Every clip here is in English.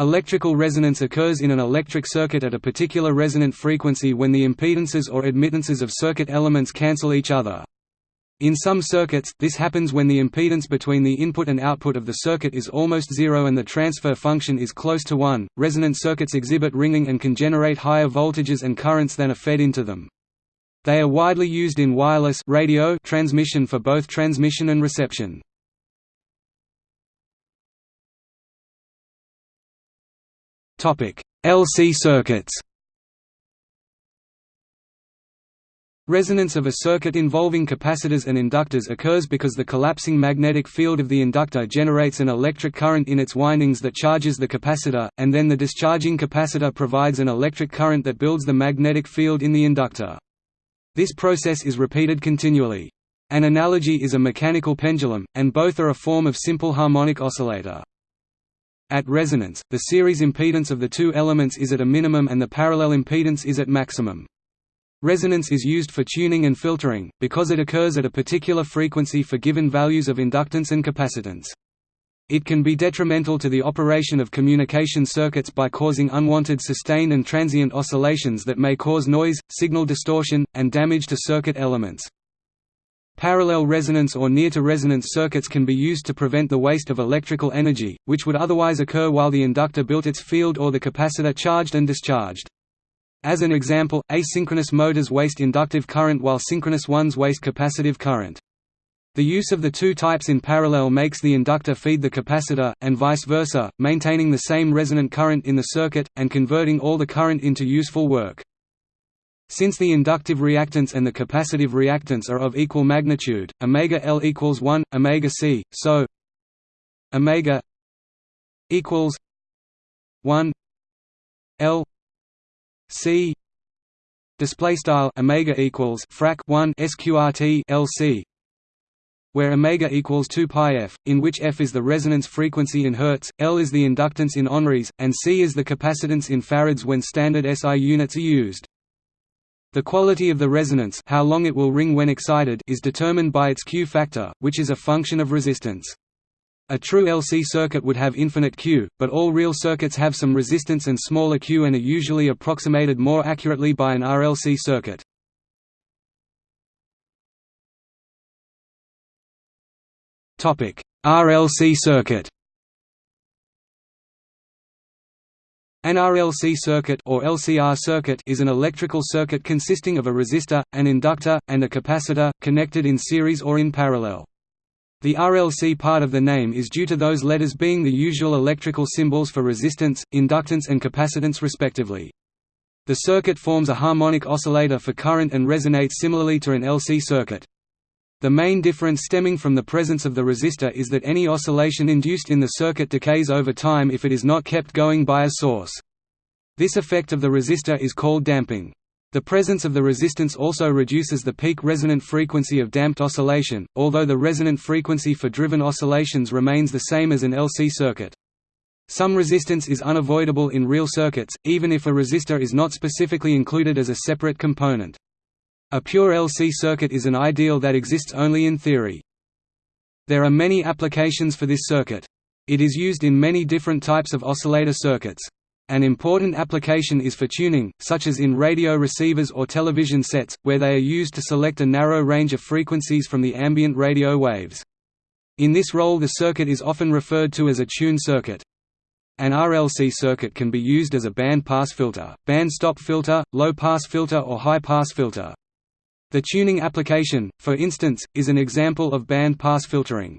Electrical resonance occurs in an electric circuit at a particular resonant frequency when the impedances or admittances of circuit elements cancel each other. In some circuits, this happens when the impedance between the input and output of the circuit is almost zero and the transfer function is close to 1. Resonant circuits exhibit ringing and can generate higher voltages and currents than are fed into them. They are widely used in wireless radio transmission for both transmission and reception. LC circuits Resonance of a circuit involving capacitors and inductors occurs because the collapsing magnetic field of the inductor generates an electric current in its windings that charges the capacitor, and then the discharging capacitor provides an electric current that builds the magnetic field in the inductor. This process is repeated continually. An analogy is a mechanical pendulum, and both are a form of simple harmonic oscillator. At resonance, the series impedance of the two elements is at a minimum and the parallel impedance is at maximum. Resonance is used for tuning and filtering, because it occurs at a particular frequency for given values of inductance and capacitance. It can be detrimental to the operation of communication circuits by causing unwanted sustained and transient oscillations that may cause noise, signal distortion, and damage to circuit elements. Parallel resonance or near-to-resonance circuits can be used to prevent the waste of electrical energy, which would otherwise occur while the inductor built its field or the capacitor charged and discharged. As an example, asynchronous motors waste inductive current while synchronous ones waste capacitive current. The use of the two types in parallel makes the inductor feed the capacitor, and vice versa, maintaining the same resonant current in the circuit, and converting all the current into useful work. Since the inductive reactance and the capacitive reactance are of equal magnitude, omega L equals 1, omega C, so omega equals 1 L C display style omega equals frac 1 sqrt LC where omega equals 2 pi f, in which f is the resonance frequency in hertz, L is the inductance in henries, and C is the capacitance in farads when standard SI units are used. The quality of the resonance how long it will ring when excited is determined by its Q factor, which is a function of resistance. A true LC circuit would have infinite Q, but all real circuits have some resistance and smaller Q and are usually approximated more accurately by an RLC circuit. RLC circuit An RLC circuit or LCR circuit is an electrical circuit consisting of a resistor, an inductor, and a capacitor, connected in series or in parallel. The RLC part of the name is due to those letters being the usual electrical symbols for resistance, inductance and capacitance respectively. The circuit forms a harmonic oscillator for current and resonates similarly to an LC circuit. The main difference stemming from the presence of the resistor is that any oscillation induced in the circuit decays over time if it is not kept going by a source. This effect of the resistor is called damping. The presence of the resistance also reduces the peak resonant frequency of damped oscillation, although the resonant frequency for driven oscillations remains the same as an LC circuit. Some resistance is unavoidable in real circuits, even if a resistor is not specifically included as a separate component. A pure LC circuit is an ideal that exists only in theory. There are many applications for this circuit. It is used in many different types of oscillator circuits. An important application is for tuning, such as in radio receivers or television sets, where they are used to select a narrow range of frequencies from the ambient radio waves. In this role the circuit is often referred to as a tune circuit. An RLC circuit can be used as a band-pass filter, band-stop filter, low-pass filter or high-pass filter. The tuning application, for instance, is an example of band-pass filtering.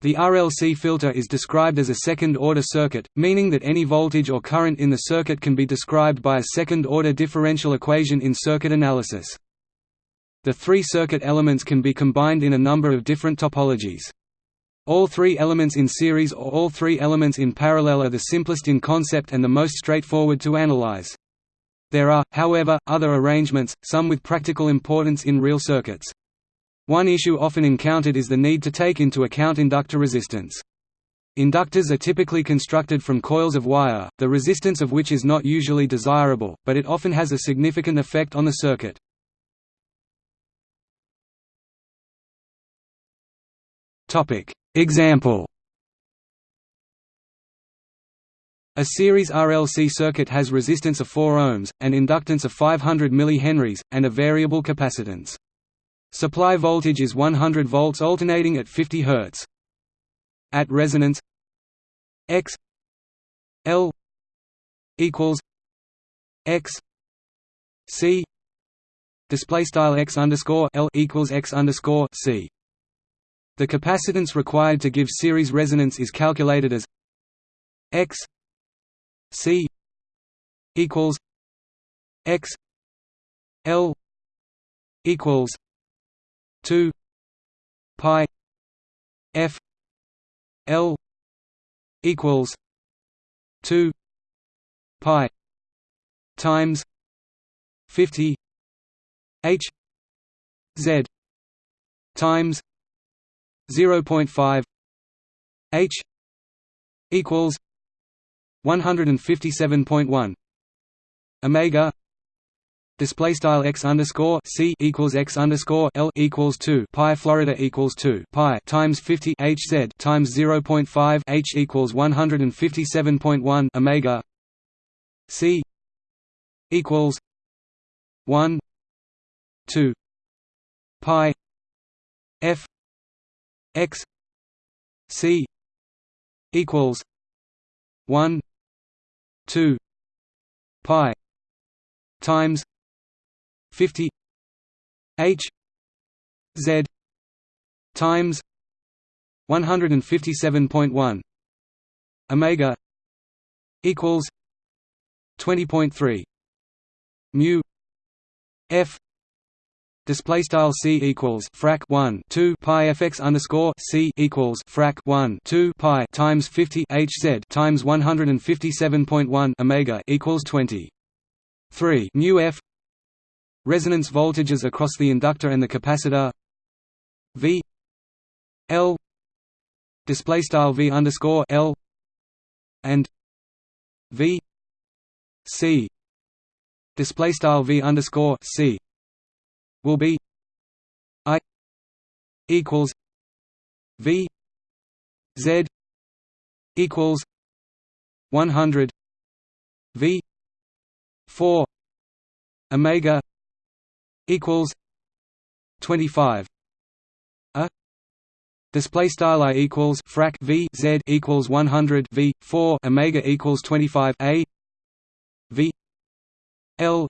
The RLC filter is described as a second-order circuit, meaning that any voltage or current in the circuit can be described by a second-order differential equation in circuit analysis. The three circuit elements can be combined in a number of different topologies. All three elements in series or all three elements in parallel are the simplest in concept and the most straightforward to analyze. There are, however, other arrangements, some with practical importance in real circuits. One issue often encountered is the need to take into account inductor resistance. Inductors are typically constructed from coils of wire, the resistance of which is not usually desirable, but it often has a significant effect on the circuit. Example A series RLC circuit has resistance of 4 ohms, an inductance of 500 mH, and a variable capacitance. Supply voltage is 100 volts alternating at 50 Hz. At resonance X L equals X C display style X underscore L equals X underscore C. The capacitance required to give series resonance is calculated as X C equals X L equals two pi F L equals two pi times fifty H Z times zero point five H equals 157.1 omega. Display style x underscore c equals x underscore l equals 2 pi Florida equals 2 pi times 50 h z times 0.5 h equals 157.1 omega. C equals 1 2 pi f x c equals 1 2 pi times 50 h z times 157.1 omega equals 20.3 mu f Display style c equals frac 1 2 pi fx underscore c equals frac 1 2 pi times 50 hz times 157.1 omega equals 20 3 mu f. Resonance voltages across the inductor and the capacitor. V. L. Display style v underscore l. And v. C. Display style v underscore c will be I equals V Z equals one hundred V four Omega equals twenty five a Display style i equals frac v z equals one hundred v four omega equals twenty five a v l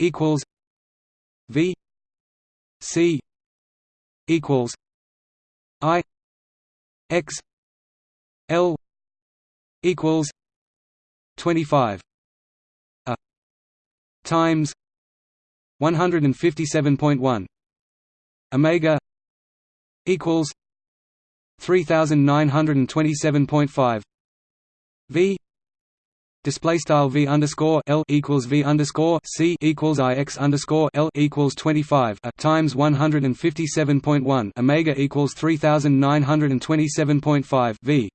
equals V C equals I X L equals twenty five a times one hundred and fifty seven point one. Omega equals three thousand nine hundred and twenty seven point five. V display style v underscore l equals v underscore c equals i x underscore l equals 25 a times 157.1 omega equals 3927.5 v.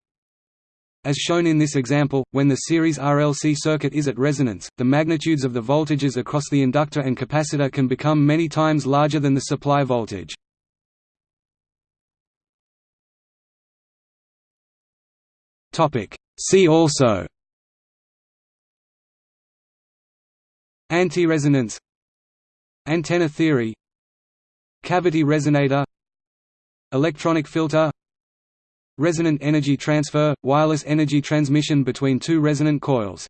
As shown in this example, when the series RLC circuit is at resonance, the magnitudes of the voltages across the inductor and capacitor can become many times larger than the supply voltage. See also Anti-resonance. Antenna theory. Cavity resonator. Electronic filter. Resonant energy transfer – wireless energy transmission between two resonant coils